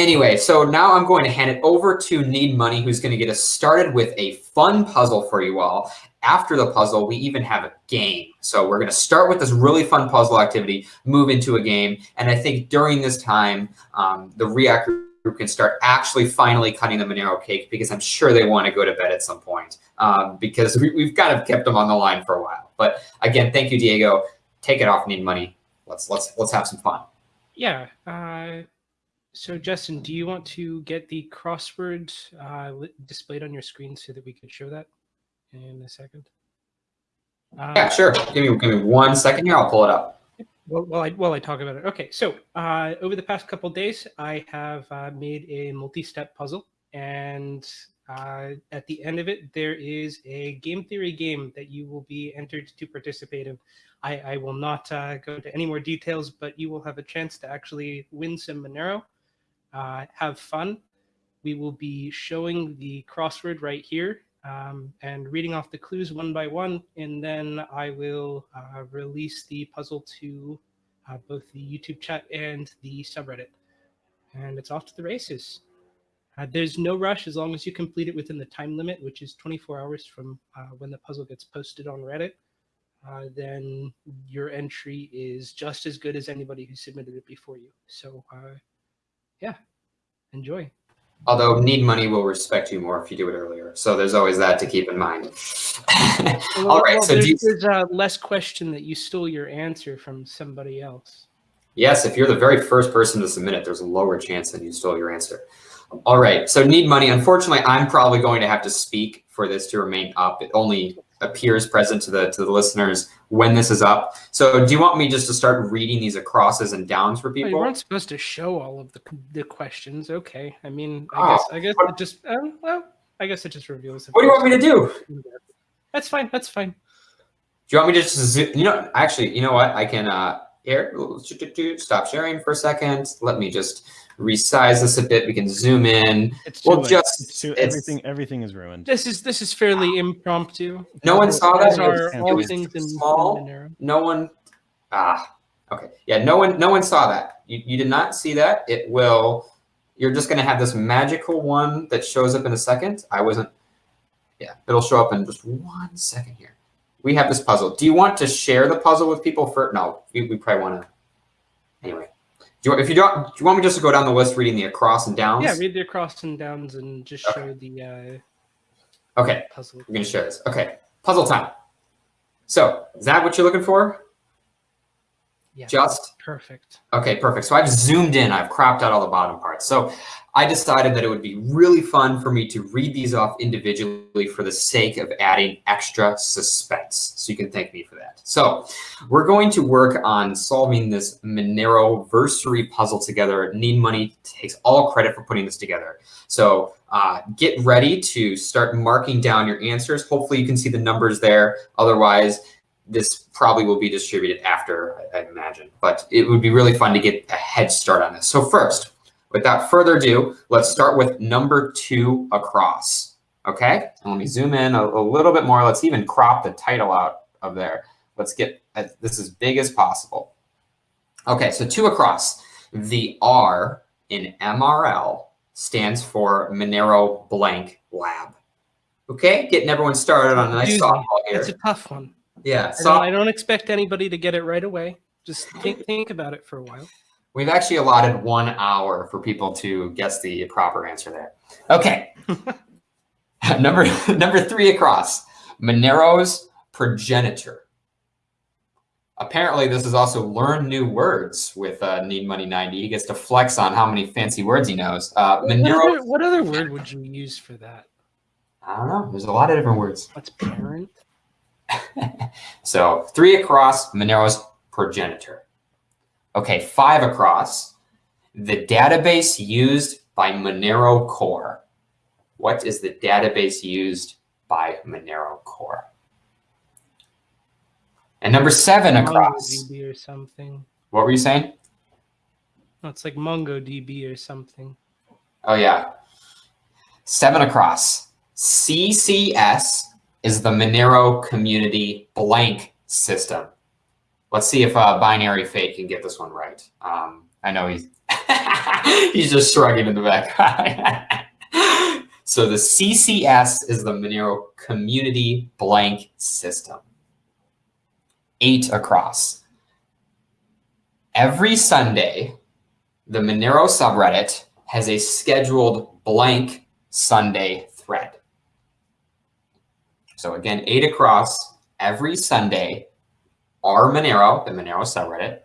Anyway, so now I'm going to hand it over to Need Money, who's going to get us started with a fun puzzle for you all. After the puzzle, we even have a game. So we're going to start with this really fun puzzle activity, move into a game. And I think during this time, um, the React group can start actually finally cutting the Monero cake because I'm sure they want to go to bed at some point um, because we, have kind of kept them on the line for a while. But again, thank you, Diego. Take it off, Need Money. Let's let's let's have some fun. Yeah. Uh so Justin, do you want to get the crossword uh, displayed on your screen so that we could show that in a second? Uh, yeah, sure. Give me give me one second here. I'll pull it up. Well, while I while I talk about it. Okay, so uh, over the past couple days, I have uh, made a multi-step puzzle, and uh, at the end of it, there is a game theory game that you will be entered to participate in. I, I will not uh, go into any more details, but you will have a chance to actually win some Monero uh, have fun. We will be showing the crossword right here um, and reading off the clues one by one, and then I will uh, release the puzzle to uh, both the YouTube chat and the subreddit. And it's off to the races. Uh, there's no rush as long as you complete it within the time limit, which is 24 hours from uh, when the puzzle gets posted on Reddit. Uh, then your entry is just as good as anybody who submitted it before you. So uh, yeah, enjoy. Although need money will respect you more if you do it earlier. So there's always that to keep in mind. well, All right. Well, so there's, you... there's a less question that you stole your answer from somebody else. Yes, if you're the very first person to submit it, there's a lower chance that you stole your answer. All right, so need money. Unfortunately, I'm probably going to have to speak for this to remain up. It only appears present to the to the listeners when this is up. So do you want me just to start reading these acrosses and downs for people? Well, you weren't supposed to show all of the the questions. Okay. I mean, I oh, guess I guess it just um, well, I guess it just reveals. What do you want me to do? That's fine. That's fine. Do you want me to just you know actually you know what I can uh here stop sharing for a second. Let me just resize this a bit. We can zoom in. It's we'll just it's too, everything everything is ruined. This is this is fairly impromptu. No one saw that. Are all it things in small. No one. Ah, okay. Yeah, no one no one saw that. You you did not see that. It will. You're just going to have this magical one that shows up in a second. I wasn't. Yeah, it'll show up in just one second here. We have this puzzle. Do you want to share the puzzle with people for? No, we, we probably want to. Anyway. Do you, if you don't, do you want me just to go down the list reading the across and downs? Yeah, read the across and downs and just okay. show the uh, okay puzzle. We're gonna share this. Okay, puzzle time. So is that what you're looking for? Yeah, just perfect. Okay, perfect. So I've zoomed in. I've cropped out all the bottom parts. So I decided that it would be really fun for me to read these off individually for the sake of adding extra suspense. So you can thank me for that. So we're going to work on solving this Monero versary puzzle together. Need Money takes all credit for putting this together. So uh, get ready to start marking down your answers. Hopefully you can see the numbers there. Otherwise, this probably will be distributed after, I imagine. But it would be really fun to get a head start on this. So first, Without further ado, let's start with number two across. Okay, let me zoom in a, a, little bit more. Let's even crop the title out of there. Let's get this as big as possible. Okay, so two across. The R in MRL stands for Monero blank lab. Okay, getting everyone started on a nice softball here. It's a tough one. Yeah, I don't, I don't expect anybody to get it right away. Just think, think about it for a while. We've actually allotted one hour for people to guess the proper answer there. Okay. number number three across. Monero's progenitor. Apparently, this is also learn new words with uh, Need Money 90. He gets to flex on how many fancy words he knows. Uh, Monero. What other, what other word would you use for that? I don't know. There's a lot of different words. What's parent? So three across, Monero's progenitor. Okay, five across. The database used by Monero Core. What is the database used by Monero Core? And number seven across. MongoDB or something. What were you saying? It's like MongoDB or something. Oh, yeah. Seven across. CCS is the Monero community blank system. Let's see if uh, Binary Fate can get this one right. Um, I know he's. He's just shrugging in the background. so the CCS is the Monero Community Blank System. Eight across. Every Sunday, the Monero subreddit has a scheduled blank Sunday thread. So again, eight across every Sunday, our Monero, the Monero subreddit,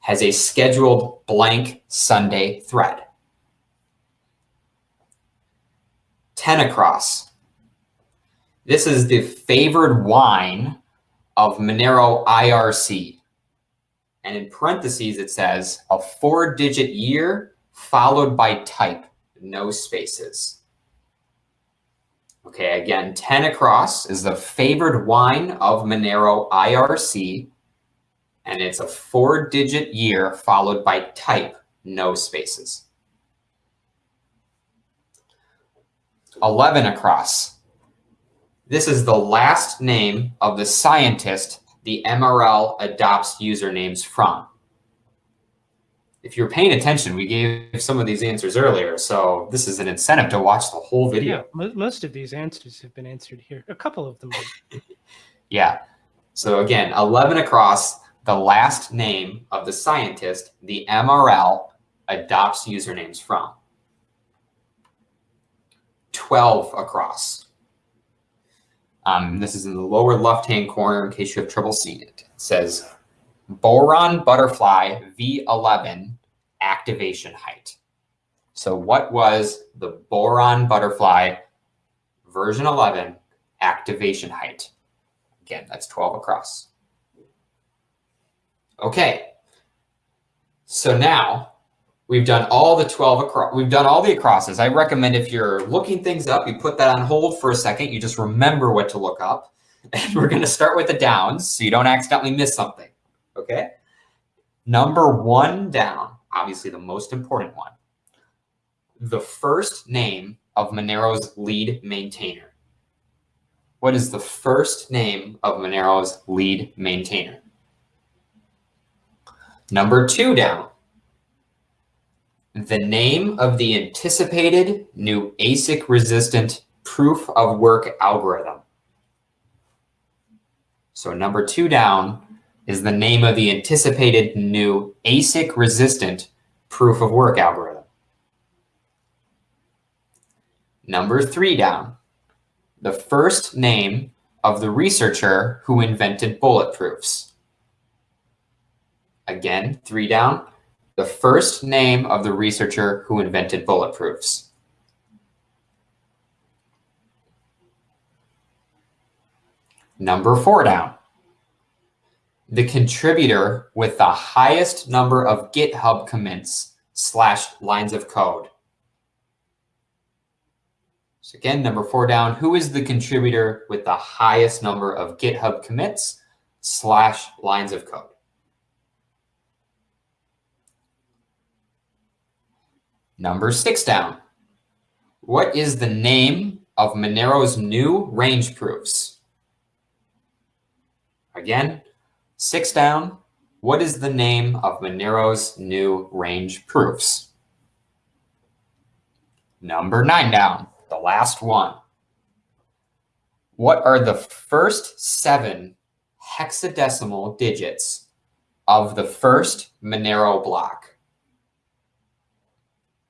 has a scheduled blank Sunday thread. 10 across. This is the favored wine of Monero IRC. And in parentheses, it says a four digit year followed by type, no spaces. Okay, again, 10 across is the favored wine of Monero IRC, and it's a four digit year followed by type, no spaces. 11 across. This is the last name of the scientist the MRL adopts usernames from. If you're paying attention, we gave some of these answers earlier, so this is an incentive to watch the whole video. Yeah, most of these answers have been answered here. A couple of them. yeah. So again, 11 across, the last name of the scientist the MRL adopts usernames from. 12 across. Um, this is in the lower left-hand corner in case you have trouble seeing it. It says boron butterfly V11 activation height. So what was the boron butterfly version 11 activation height? Again, that's 12 across. Okay. So now we've done all the 12 across, we've done all the acrosses. I recommend if you're looking things up, you put that on hold for a second. You just remember what to look up. And we're going to start with the downs so you don't accidentally miss something. Okay. Number one down, obviously the most important one. The first name of Monero's lead maintainer. What is the first name of Monero's lead maintainer? Number two down. The name of the anticipated new ASIC resistant proof of work algorithm. So number two down is the name of the anticipated new ASIC resistant proof of work algorithm. Number three down, the first name of the researcher who invented bulletproofs. Again, three down, the first name of the researcher who invented bulletproofs. Number four down, the contributor with the highest number of GitHub commits slash lines of code. So again, number four down, who is the contributor with the highest number of GitHub commits slash lines of code? Number six down. What is the name of Monero's new range proofs? Again, six down. What is the name of Monero's new range proofs? Number nine down, the last one. What are the first seven hexadecimal digits of the first Monero block?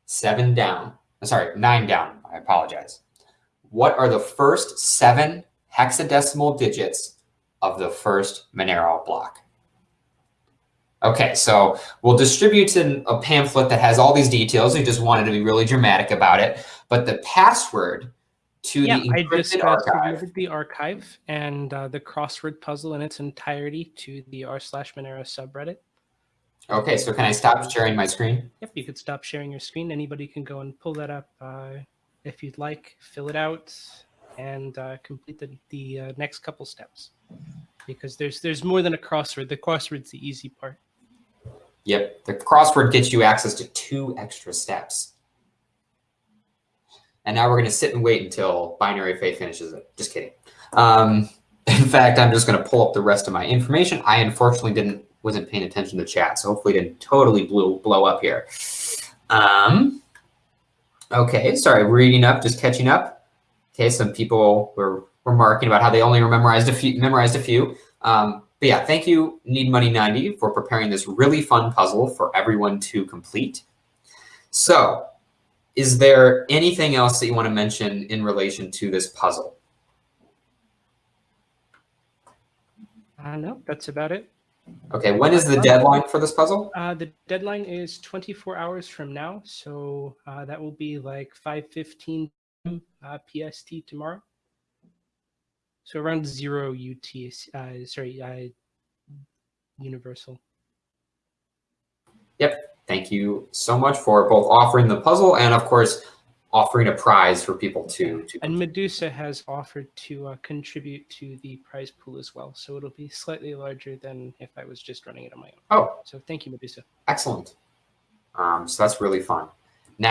seven down. Uh, sorry, nine down. I apologize. What are the first seven hexadecimal digits of the first Monero block? Okay, so we'll distribute in a pamphlet that has all these details. We just wanted to be really dramatic about it. But the password to yeah, the encrypted I archive. the archive and uh, the crossword puzzle in its entirety to the r slash Monero subreddit. Okay, so can I stop sharing my screen? Yep, you could stop sharing your screen. Anybody can go and pull that up uh, if you'd like, fill it out, and uh, complete the, the uh, next couple steps. Because there's there's more than a crossword. The crossword's the easy part. Yep, the crossword gets you access to two extra steps. And now we're going to sit and wait until Binary Fate finishes it. Just kidding. Um, in fact, I'm just going to pull up the rest of my information. I unfortunately didn't wasn't paying attention to chat, so hopefully didn't totally blew, blow up here. Um, okay, sorry, reading up, just catching up. Okay, some people were remarking about how they only memorized a few. Memorized a few. Um, but yeah, thank you, Need Money 90, for preparing this really fun puzzle for everyone to complete. So, is there anything else that you want to mention in relation to this puzzle? Uh, no, that's about it. Okay, when is the deadline for this puzzle? Uh, the deadline is 24 hours from now, so uh, that will be like 5:15 uh, PST tomorrow. So around zero UT, uh, sorry, uh, Universal. Yep. Thank you so much for both offering the puzzle and, of course, offering a prize for people to. to And Medusa has offered to uh, contribute to the prize pool as well, so it'll be slightly larger than if I was just running it on my own. oh, So thank you, Medusa. excellent. Um, so that's really fun.